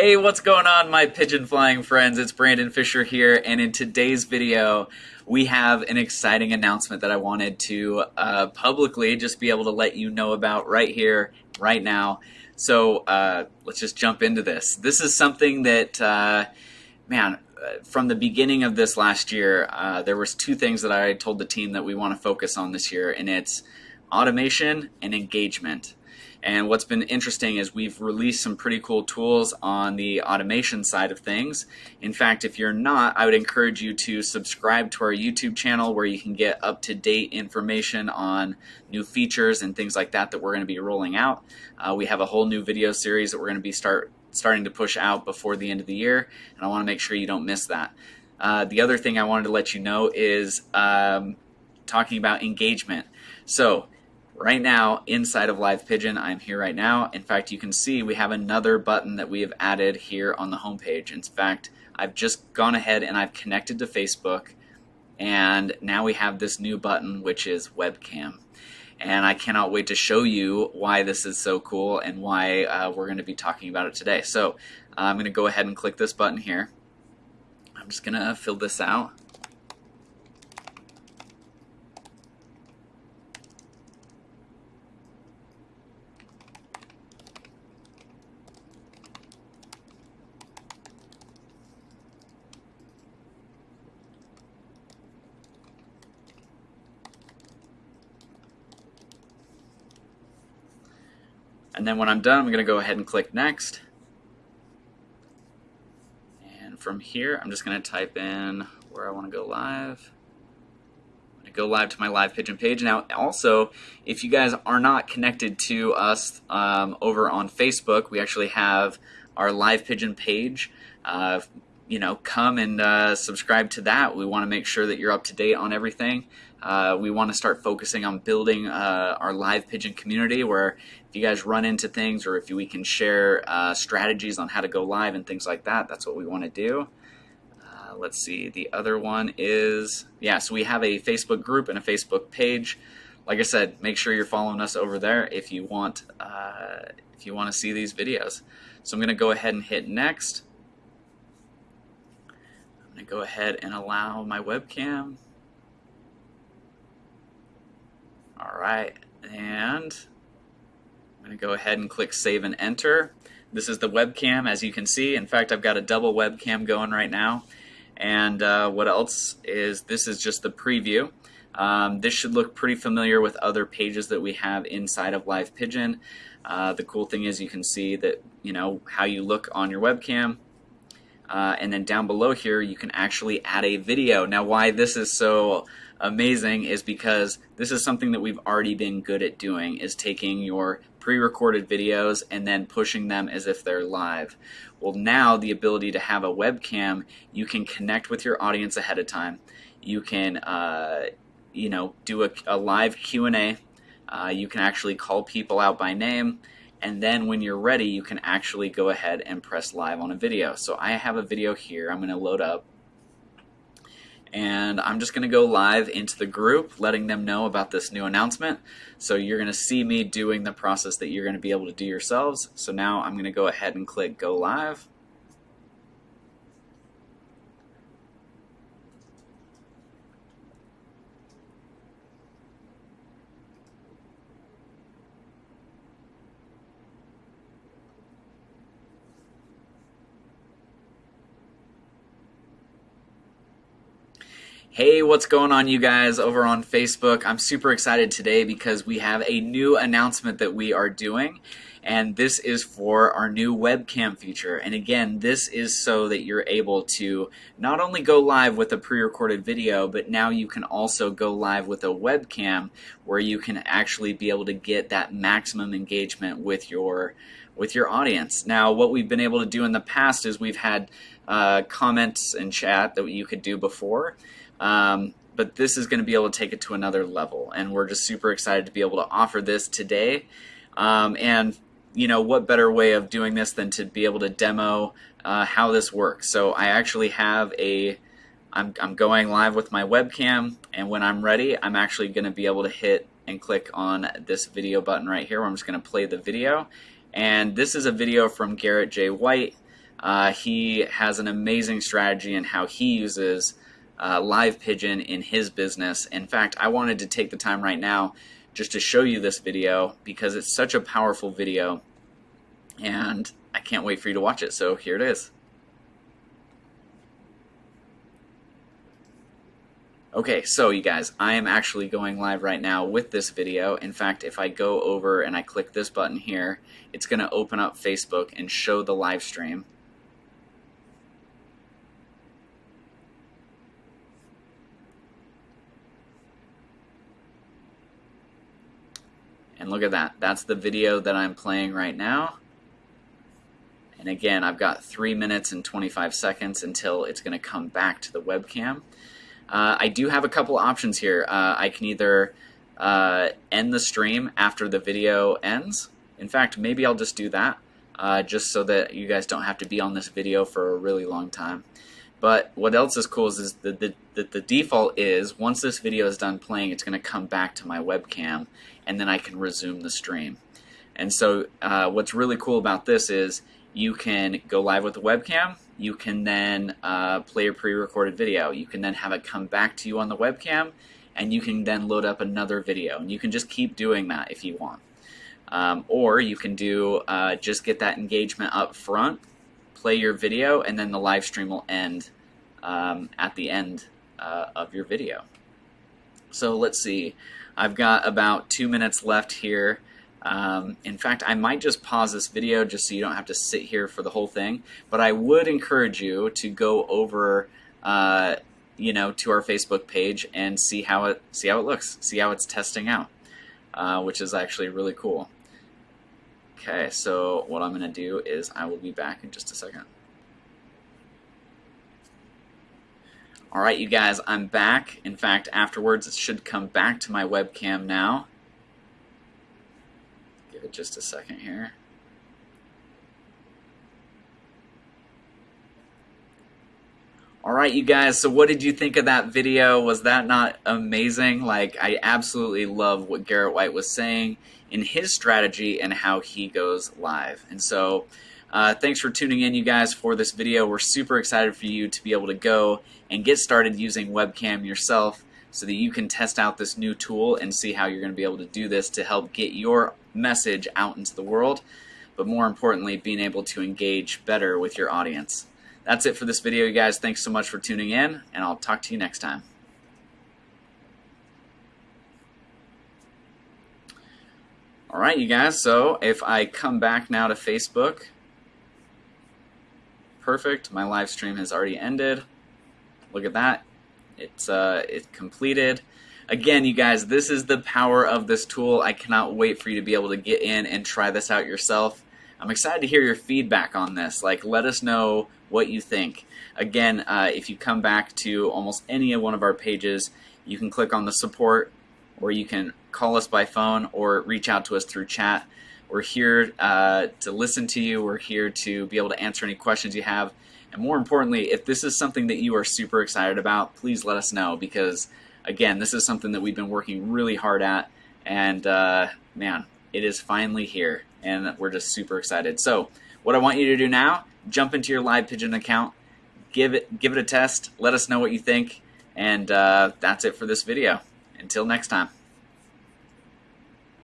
Hey, what's going on, my pigeon flying friends? It's Brandon Fisher here, and in today's video, we have an exciting announcement that I wanted to uh, publicly just be able to let you know about right here, right now. So uh, let's just jump into this. This is something that, uh, man, uh, from the beginning of this last year, uh, there was two things that I told the team that we want to focus on this year, and it's automation and engagement. And what's been interesting is we've released some pretty cool tools on the automation side of things. In fact, if you're not, I would encourage you to subscribe to our YouTube channel where you can get up-to-date information on new features and things like that that we're going to be rolling out. Uh, we have a whole new video series that we're going to be start starting to push out before the end of the year, and I want to make sure you don't miss that. Uh, the other thing I wanted to let you know is um, talking about engagement. So right now inside of Live Pigeon. I'm here right now. In fact, you can see we have another button that we have added here on the homepage. In fact, I've just gone ahead and I've connected to Facebook and now we have this new button which is webcam. And I cannot wait to show you why this is so cool and why uh, we're going to be talking about it today. So uh, I'm going to go ahead and click this button here. I'm just going to fill this out. And then when I'm done, I'm going to go ahead and click next. And from here, I'm just going to type in where I want to go live. I'm going to go live to my live pigeon page. Now, also, if you guys are not connected to us um, over on Facebook, we actually have our live pigeon page. Uh, you know, come and uh, subscribe to that. We want to make sure that you're up to date on everything. Uh, we want to start focusing on building uh, our live pigeon community where if you guys run into things or if we can share uh, strategies on how to go live and things like that, that's what we want to do. Uh, let's see, the other one is, yeah, so we have a Facebook group and a Facebook page. Like I said, make sure you're following us over there if you want, uh, if you want to see these videos. So I'm going to go ahead and hit next I'm going to go ahead and allow my webcam. All right, and I'm to go ahead and click Save and Enter. This is the webcam, as you can see. In fact, I've got a double webcam going right now. And uh, what else is this is just the preview. Um, this should look pretty familiar with other pages that we have inside of Live Pigeon. Uh, the cool thing is you can see that you know how you look on your webcam uh, and then down below here, you can actually add a video. Now, why this is so amazing is because this is something that we've already been good at doing, is taking your pre-recorded videos and then pushing them as if they're live. Well, now the ability to have a webcam, you can connect with your audience ahead of time. You can, uh, you know, do a, a live Q&A. Uh, you can actually call people out by name and then when you're ready you can actually go ahead and press live on a video. So I have a video here I'm going to load up and I'm just going to go live into the group letting them know about this new announcement. So you're going to see me doing the process that you're going to be able to do yourselves. So now I'm going to go ahead and click go live Hey, what's going on, you guys, over on Facebook? I'm super excited today because we have a new announcement that we are doing, and this is for our new webcam feature. And again, this is so that you're able to not only go live with a pre recorded video, but now you can also go live with a webcam where you can actually be able to get that maximum engagement with your with your audience. Now, what we've been able to do in the past is we've had uh, comments and chat that you could do before. Um, but this is going to be able to take it to another level, and we're just super excited to be able to offer this today. Um, and you know, what better way of doing this than to be able to demo uh, how this works? So I actually have a, I'm, I'm going live with my webcam, and when I'm ready, I'm actually going to be able to hit and click on this video button right here where I'm just going to play the video. And this is a video from Garrett J. White. Uh, he has an amazing strategy in how he uses uh, live pigeon in his business. In fact, I wanted to take the time right now just to show you this video because it's such a powerful video and I can't wait for you to watch it. So here it is. Okay, so you guys, I am actually going live right now with this video. In fact, if I go over and I click this button here, it's going to open up Facebook and show the live stream. And look at that. That's the video that I'm playing right now. And again, I've got 3 minutes and 25 seconds until it's going to come back to the webcam. Uh, I do have a couple options here. Uh, I can either uh, end the stream after the video ends. In fact, maybe I'll just do that, uh, just so that you guys don't have to be on this video for a really long time. But what else is cool is, the, the, the, the default is once this video is done playing, it's going to come back to my webcam, and then I can resume the stream. And so uh, what's really cool about this is you can go live with the webcam. You can then uh, play a pre-recorded video. You can then have it come back to you on the webcam, and you can then load up another video. And you can just keep doing that if you want. Um, or you can do uh, just get that engagement up front play your video, and then the live stream will end um, at the end uh, of your video. So let's see. I've got about two minutes left here. Um, in fact, I might just pause this video just so you don't have to sit here for the whole thing. But I would encourage you to go over, uh, you know, to our Facebook page and see how it see how it looks, see how it's testing out, uh, which is actually really cool. Okay, so what I'm going to do is I will be back in just a second. Alright, you guys, I'm back. In fact, afterwards it should come back to my webcam now. Give it just a second here. Alright, you guys, so what did you think of that video? Was that not amazing? Like, I absolutely love what Garrett White was saying in his strategy and how he goes live. And so, uh, thanks for tuning in, you guys, for this video. We're super excited for you to be able to go and get started using webcam yourself so that you can test out this new tool and see how you're going to be able to do this to help get your message out into the world, but more importantly, being able to engage better with your audience. That's it for this video, you guys. Thanks so much for tuning in, and I'll talk to you next time. All right, you guys, so if I come back now to Facebook, perfect, my live stream has already ended. Look at that, it's, uh, it's completed. Again, you guys, this is the power of this tool. I cannot wait for you to be able to get in and try this out yourself. I'm excited to hear your feedback on this. Like, let us know what you think. Again, uh, if you come back to almost any of one of our pages, you can click on the support or you can call us by phone or reach out to us through chat. We're here uh, to listen to you. We're here to be able to answer any questions you have. And more importantly, if this is something that you are super excited about, please let us know because, again, this is something that we've been working really hard at. And uh, man, it is finally here. And we're just super excited. So, what I want you to do now, jump into your Live Pigeon account, give it, give it a test, let us know what you think. And uh, that's it for this video. Until next time.